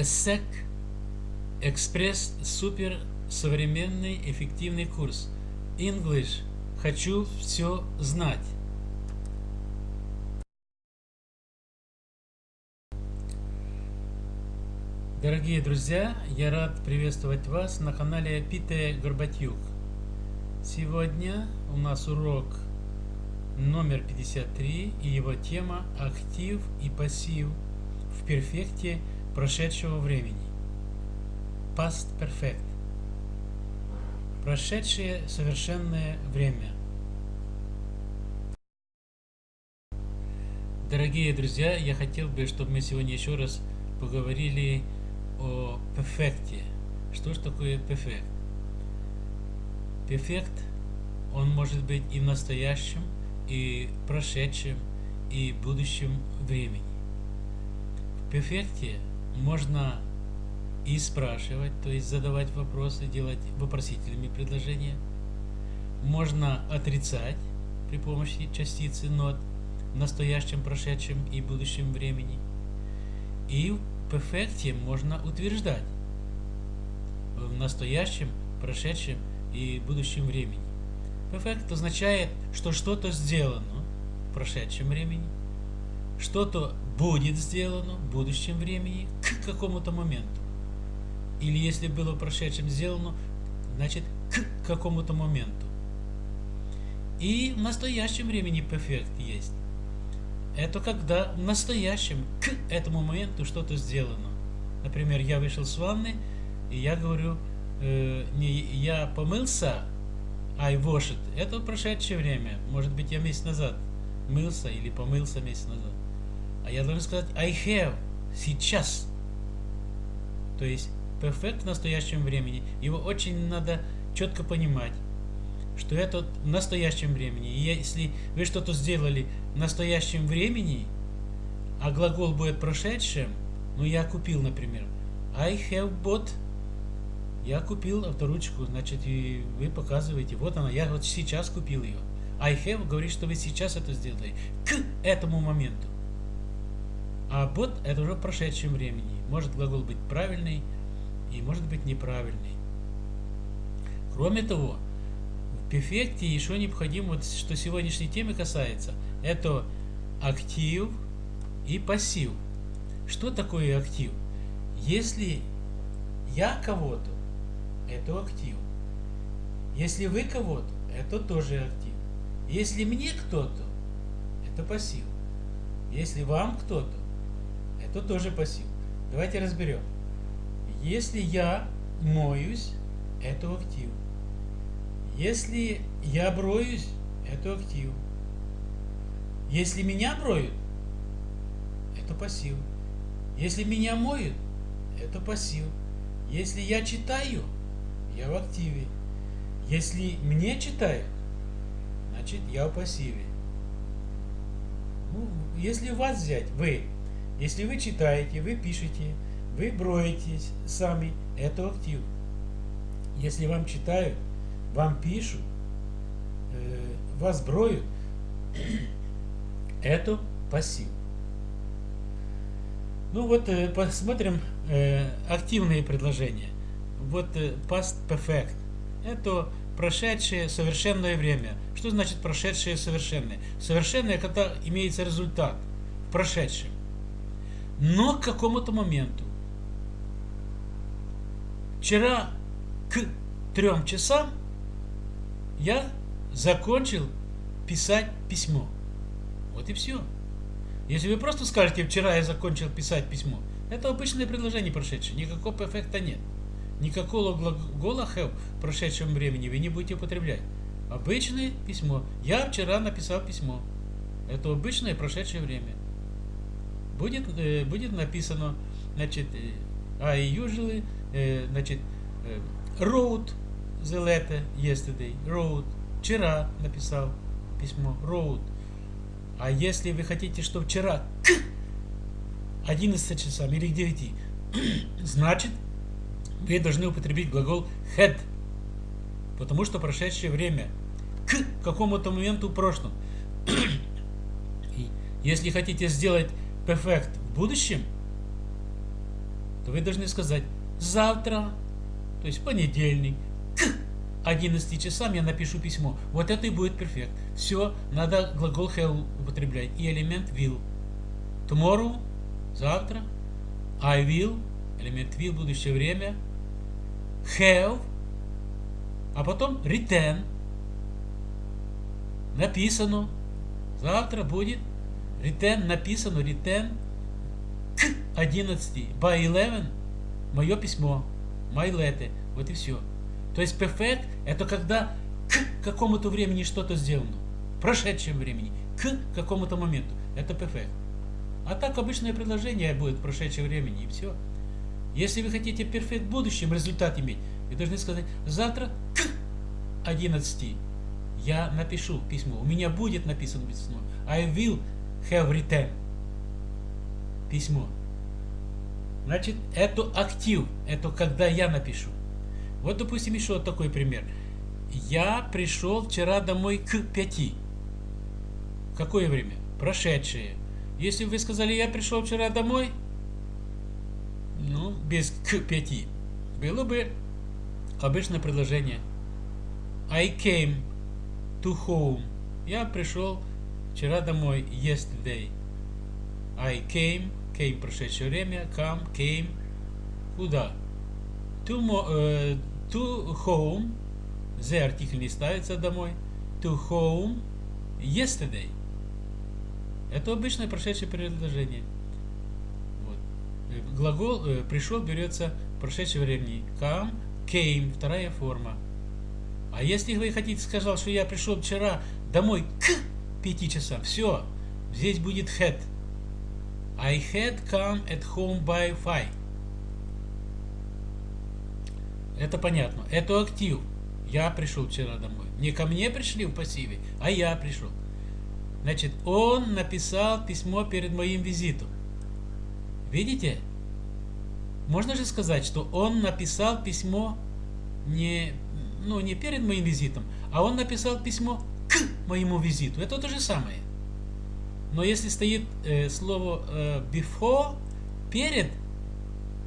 ESSEC Экспресс Супер Современный Эффективный Курс English Хочу все знать Дорогие друзья, я рад приветствовать вас на канале Пите Горбатюк. Сегодня у нас урок номер 53 и его тема «Актив и пассив в перфекте прошедшего времени». Past Perfect. Прошедшее совершенное время. Дорогие друзья, я хотел бы, чтобы мы сегодня еще раз поговорили о перфекте. Что же такое перфект? Перфект, он может быть и в настоящем, и в прошедшем, и в будущем времени. В перфекте можно и спрашивать, то есть задавать вопросы, делать вопросительными предложения. Можно отрицать при помощи частицы not в настоящем, прошедшем и будущем времени. И в перфекте можно утверждать в настоящем, прошедшем и будущем времени. Перфект означает, что что-то сделано в прошедшем времени, что-то будет сделано в будущем времени к какому-то моменту. Или если было в прошедшем сделано, значит к какому-то моменту. И в настоящем времени перфект есть. Это когда в настоящем к этому моменту что-то сделано. Например, я вышел с ванны, и я говорю, э, не я помылся, I washed. Это прошедшее время. Может быть, я месяц назад мылся или помылся месяц назад. А я должен сказать I have. Сейчас. То есть перфект в настоящем времени. Его очень надо четко понимать, что это в настоящем времени. И если вы что-то сделали в настоящем времени, а глагол будет прошедшим, ну я купил, например, I have bought, я купил авторучку, значит, и вы показываете, вот она, я вот сейчас купил ее. I have говорит, что вы сейчас это сделали, к этому моменту. А бот это уже в прошедшем времени. Может глагол быть правильный, и может быть неправильный. Кроме того, в перфекте еще необходимо, вот, что сегодняшней темы касается, это актив и пассив. Что такое актив? Если я кого-то, это актив. Если вы кого-то, это тоже актив. Если мне кто-то, это пассив. Если вам кто-то, это тоже пассив. Давайте разберем. Если я моюсь, это актив. Если я броюсь, это актив. Если меня броют, это пассив. Если меня моют, это пассив. Если я читаю, я в активе. Если мне читают, значит я в пассиве. Ну, если вас взять, вы, если вы читаете, вы пишете, вы броетесь сами, это актив. Если вам читают, вам пишут, э, вас броют, это пассив. Ну вот э, посмотрим э, активные предложения. Вот past perfect. Это прошедшее совершенное время. Что значит прошедшее совершенное? Совершенное, когда имеется результат в прошедшем. Но к какому-то моменту. Вчера к трем часам я закончил писать письмо. Вот и все. Если вы просто скажете, вчера я закончил писать письмо, это обычное предложение прошедшее, никакого эффекта нет. Никакого глагола have в прошедшем времени вы не будете употреблять. Обычное письмо. Я вчера написал письмо. Это обычное прошедшее время. Будет, э, будет написано, значит, э, I usually Э, значит, э, wrote the letter yesterday, wrote, вчера написал письмо, wrote. А если вы хотите, что вчера к 11 часам или к 9, значит, вы должны употребить глагол had, потому что прошедшее время к какому-то моменту в прошлом. если хотите сделать perfect в будущем, то вы должны сказать завтра, то есть понедельник, к 11 часам я напишу письмо. Вот это и будет перфект. Все, надо глагол have употреблять и элемент will. Tomorrow, завтра, I will, элемент will, будущее время, have, а потом return, написано, завтра будет, return написано, return к 11, by 11, мое письмо, my letter, вот и все. То есть perfect это когда к какому-то времени что-то сделано, прошедшем времени, к какому-то моменту, это perfect. А так обычное предложение будет в прошедшем времени и все. Если вы хотите перфект в будущем результат иметь, вы должны сказать, завтра к 11 я напишу письмо. У меня будет написано письмо. I will have written. Письмо. Значит, это актив. Это когда я напишу. Вот, допустим, еще вот такой пример. Я пришел вчера домой к 5. Какое время? Прошедшее. Если вы сказали, я пришел вчера домой, ну, без к 5, было бы обычное предложение. I came to home. Я пришел вчера домой, yesterday. I came, came прошедшее время, come, came. Куда? To, uh, to home. The артикль не ставится домой. To home yesterday. Это обычное прошедшее предложение. Вот. Э, глагол э, пришел берется в прошедшем времени. Come, came, вторая форма. А если вы хотите сказать, что я пришел вчера домой к 5 часам, все, здесь будет had. I had come at home by five. Это понятно. Это актив. Я пришел вчера домой. Не ко мне пришли в пассиве, а я пришел. Значит, он написал письмо перед моим визитом. Видите? Можно же сказать, что он написал письмо не, ну, не перед моим визитом, а он написал письмо моему визиту. Это то же самое. Но если стоит э, слово э, before, перед,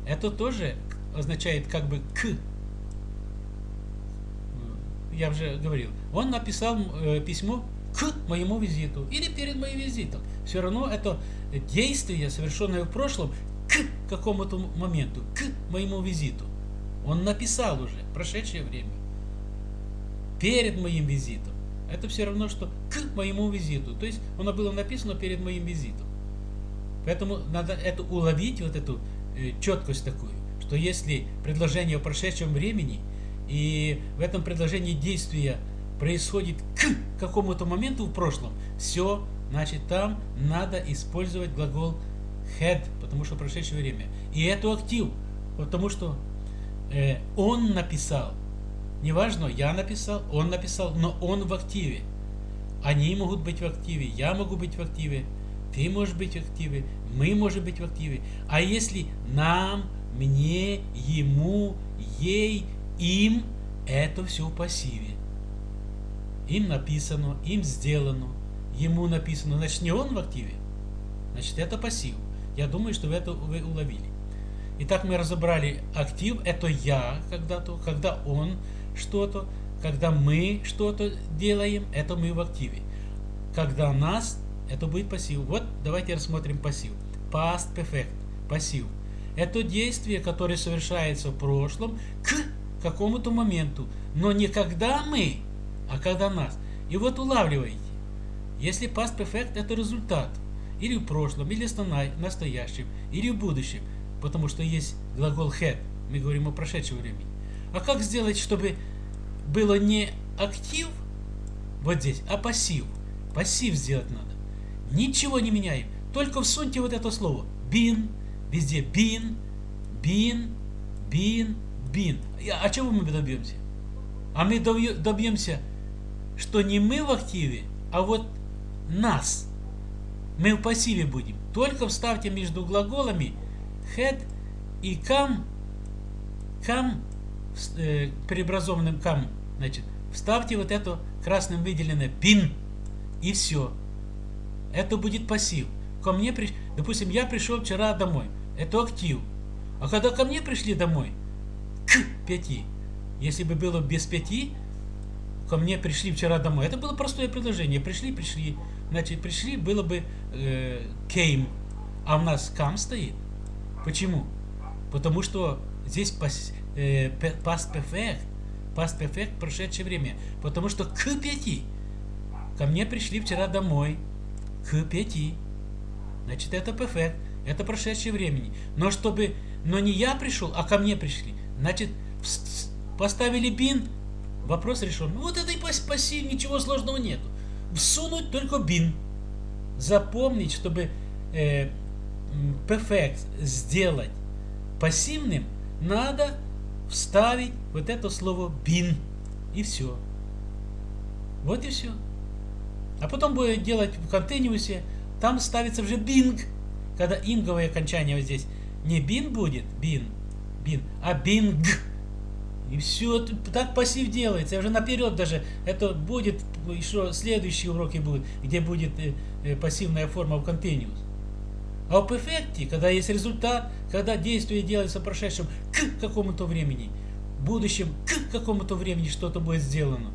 это тоже означает как бы к. Я уже говорил. Он написал э, письмо к моему визиту или перед моим визитом. Все равно это действие, совершенное в прошлом, к какому-то моменту, к моему визиту. Он написал уже, прошедшее время. Перед моим визитом. Это все равно, что к моему визиту. То есть оно было написано перед моим визитом. Поэтому надо это уловить, вот эту э, четкость такую, что если предложение в прошедшем времени, и в этом предложении действия происходит к какому-то моменту в прошлом, все, значит там надо использовать глагол had, потому что прошедшее время. И это актив, потому что э, он написал. Неважно, я написал, он написал, но он в активе. Они могут быть в активе, я могу быть в активе, ты можешь быть в активе, мы можем быть в активе. А если нам, мне, ему, ей, им, это все в пассиве им написано, им сделано, ему написано, значит не он в активе, значит это пассив. Я думаю, что вы это вы уловили. Итак, мы разобрали актив, это я когда-то, когда он что-то, когда мы что-то делаем, это мы в активе. Когда нас, это будет пассив. Вот давайте рассмотрим пассив. Past perfect, пассив. Это действие, которое совершается в прошлом к какому-то моменту, но не когда мы а когда нас. И вот улавливаете. Если past perfect это результат, или в прошлом, или в настоящем, или в будущем, потому что есть глагол had, мы говорим о прошедшем времени. А как сделать, чтобы было не актив вот здесь, а пассив? Пассив сделать надо. Ничего не меняем, только всуньте вот это слово. Been, везде been, been, been, been. А чего мы добьемся? А мы добьемся что не мы в активе, а вот нас. Мы в пассиве будем. Только вставьте между глаголами had и come, come преобразованным come, значит, вставьте вот это красным выделенное been и все. Это будет пассив. Ко мне, при... допустим, я пришел вчера домой. Это актив. А когда ко мне пришли домой, к пяти, если бы было без пяти, ко мне пришли вчера домой, это было простое предложение. Пришли, пришли. Значит, пришли, было бы э, came, а у нас come стоит. Почему? Потому что здесь пас, э, past perfect, past perfect прошедшее время. Потому что к пяти. Ко мне пришли вчера домой. К пяти. Значит, это perfect. Это прошедшее времени. Но чтобы... Но не я пришел, а ко мне пришли. Значит, поставили бин, вопрос решен. Вот это и пассив, ничего сложного нету. Всунуть только бин. Запомнить, чтобы э, perfect сделать пассивным, надо вставить вот это слово bin. И все. Вот и все. А потом будет делать в контейнерусе, там ставится уже bing. Когда инговое окончание вот здесь. Не bin будет, bin, bin, а bing. И все, так пассив делается. Я уже наперед даже, это будет, еще следующие уроки будут, где будет э, э, пассивная форма в continuous. А в перфекте, когда есть результат, когда действие делается в прошедшем к какому-то времени, в будущем к какому-то времени что-то будет сделано.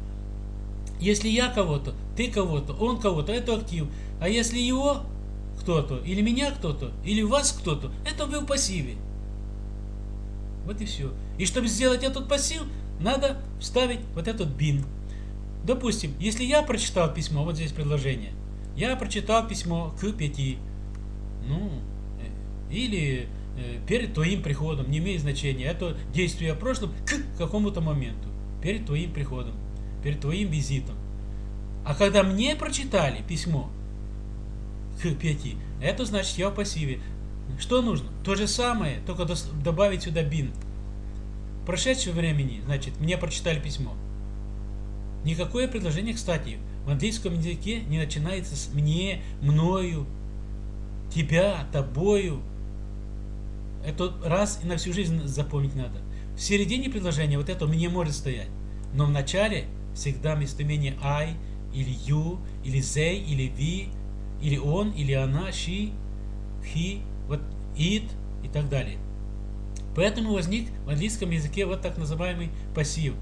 Если я кого-то, ты кого-то, он кого-то, это актив. А если его кто-то, или меня кто-то, или вас кто-то, это вы в пассиве. Вот и все. И чтобы сделать этот пассив, надо вставить вот этот бин. Допустим, если я прочитал письмо, вот здесь предложение, я прочитал письмо к пяти, ну, э, или э, перед твоим приходом, не имеет значения, это действие в прошлом к какому-то моменту, перед твоим приходом, перед твоим визитом. А когда мне прочитали письмо к пяти, это значит я в пассиве. Что нужно? То же самое, только добавить сюда бин. Прошедшего времени, значит, мне прочитали письмо. Никакое предложение, кстати, в английском языке не начинается с мне, мною, тебя, тобою. Это раз и на всю жизнь запомнить надо. В середине предложения вот это мне может стоять. Но в начале всегда местоимение I, или you, или they, или we, или он, или она, she, he, вот it и так далее. Поэтому возник в английском языке вот так называемый пассив.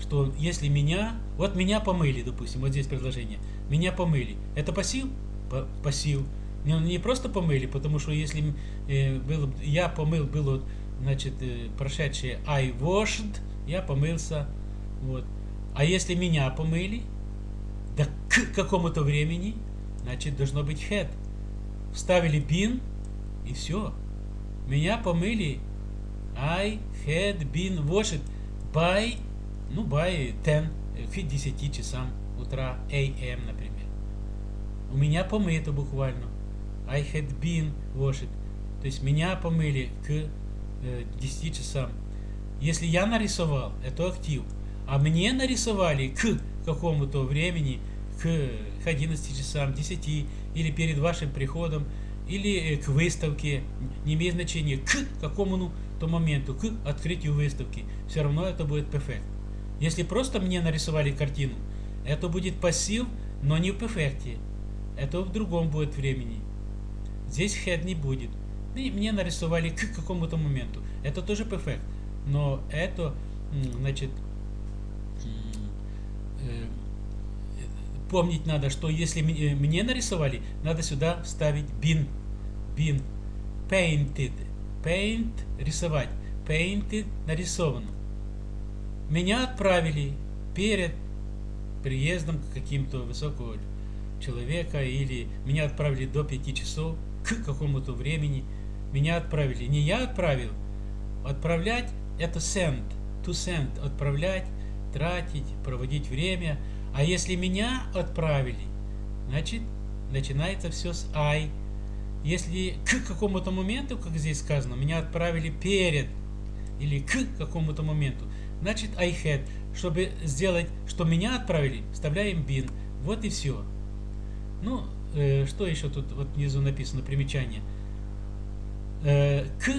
Что если меня, вот меня помыли, допустим, вот здесь предложение, меня помыли. Это пассив? Пассив. Не, не просто помыли, потому что если э, было, я помыл, было значит, э, прошедшее I washed, я помылся. Вот. А если меня помыли, да к какому-то времени, значит, должно быть had. Вставили been, и все. Меня помыли. I had been washed by, ну, by 10, к 10 часам утра, AM, например. У меня помыто буквально. I had been washed. То есть меня помыли к э, 10 часам. Если я нарисовал, это актив. А мне нарисовали к какому-то времени, к, к 11 часам, 10, или перед вашим приходом, или э, к выставке, не имеет значения, к какому-то моменту, к открытию выставки. Все равно это будет perfect. Если просто мне нарисовали картину, это будет пассив, но не в перфекте. Это в другом будет времени. Здесь head не будет. И мне нарисовали к какому-то моменту. Это тоже perfect. Но это, значит, э, помнить надо, что если э, мне нарисовали, надо сюда вставить been. Been. Painted. Paint – рисовать. Painted – нарисовано. Меня отправили перед приездом к каким-то высокого человека или меня отправили до 5 часов к какому-то времени. Меня отправили. Не я отправил. Отправлять это send. To send. Отправлять, тратить, проводить время. А если меня отправили, значит начинается все с I. Если к какому-то моменту, как здесь сказано, меня отправили перед или к какому-то моменту, значит I had. Чтобы сделать, что меня отправили, вставляем been. Вот и все. Ну, э, что еще тут вот внизу написано, примечание. Э, к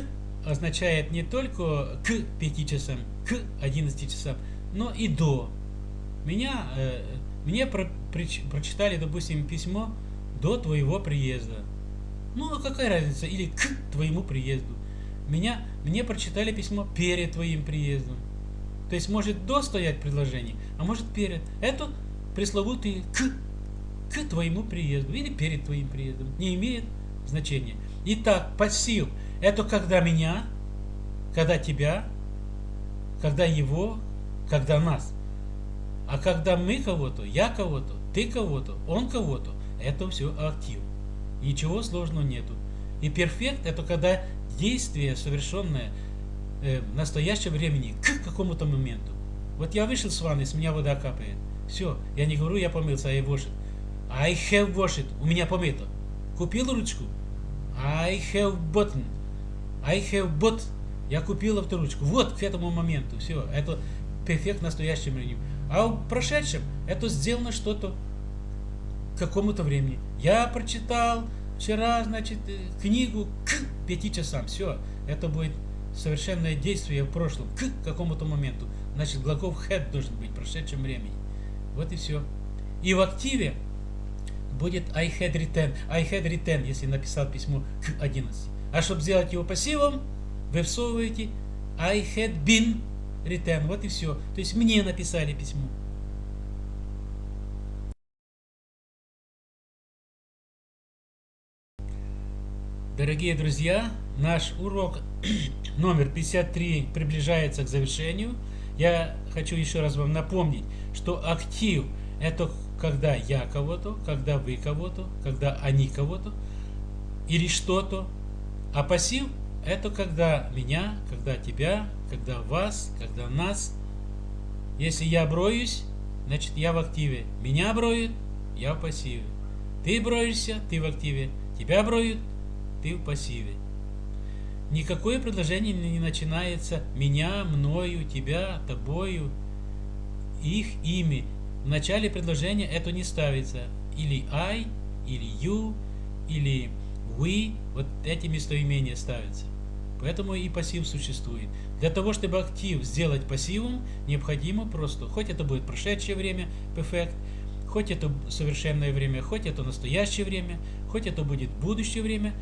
означает не только к 5 часам, к 11 часам, но и до. Меня, э, мне про, при, прочитали, допустим, письмо до твоего приезда. Ну, а какая разница? Или к твоему приезду. меня, мне прочитали письмо перед твоим приездом. То есть может до стоять предложение, а может перед. Это пресловутый к, к твоему приезду или перед твоим приездом. Не имеет значения. Итак, пассив – это когда меня, когда тебя, когда его, когда нас. А когда мы кого-то, я кого-то, ты кого-то, он кого-то, это все актив. Ничего сложного нету. И перфект это когда действие, совершенное э, в настоящем времени к какому-то моменту. Вот я вышел с ванны, с меня вода капает. Все, я не говорю, я помылся, I wash it. I have washed. У меня помыто. Купил ручку? I have button. I have bought. Я купил авторучку. Вот к этому моменту. Все, это перфект в настоящем времени. А в прошедшем это сделано что-то к какому-то времени. Я прочитал вчера, значит, э, книгу к пяти часам. Все, это будет совершенное действие в прошлом, к какому-то моменту. Значит, глагол had должен быть в прошедшем времени. Вот и все. И в активе будет I had written, I had written, если написал письмо к 11. А чтобы сделать его пассивом, вы всовываете I had been written. Вот и все. То есть мне написали письмо. Дорогие друзья, наш урок номер 53 приближается к завершению. Я хочу еще раз вам напомнить, что актив это когда я кого-то, когда вы кого-то, когда они кого-то или что-то. А пассив это когда меня, когда тебя, когда вас, когда нас. Если я броюсь, значит я в активе. Меня броют, я в пассиве. Ты броешься, ты в активе. Тебя броют, ты в пассиве. Никакое предложение не начинается меня, мною, тебя, тобою, их, ими. В начале предложения это не ставится. Или I, или you, или we. Вот эти местоимения ставятся. Поэтому и пассив существует. Для того, чтобы актив сделать пассивом, необходимо просто, хоть это будет прошедшее время, perfect, хоть это совершенное время, хоть это настоящее время, хоть это будет будущее время,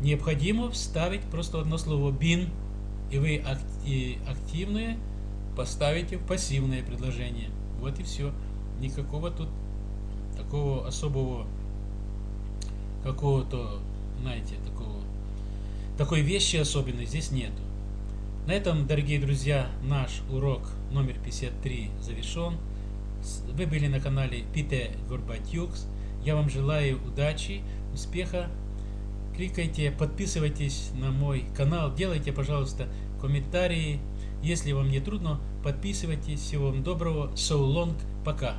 необходимо вставить просто одно слово bin, и вы активное поставите в пассивное предложение. Вот и все. Никакого тут такого особого какого-то, знаете, такого такой вещи особенной здесь нету. На этом, дорогие друзья, наш урок номер 53 завершен. Вы были на канале Пите Горбатюкс. Я вам желаю удачи, успеха кликайте, подписывайтесь на мой канал, делайте, пожалуйста, комментарии. Если вам не трудно, подписывайтесь. Всего вам доброго. So long. Пока.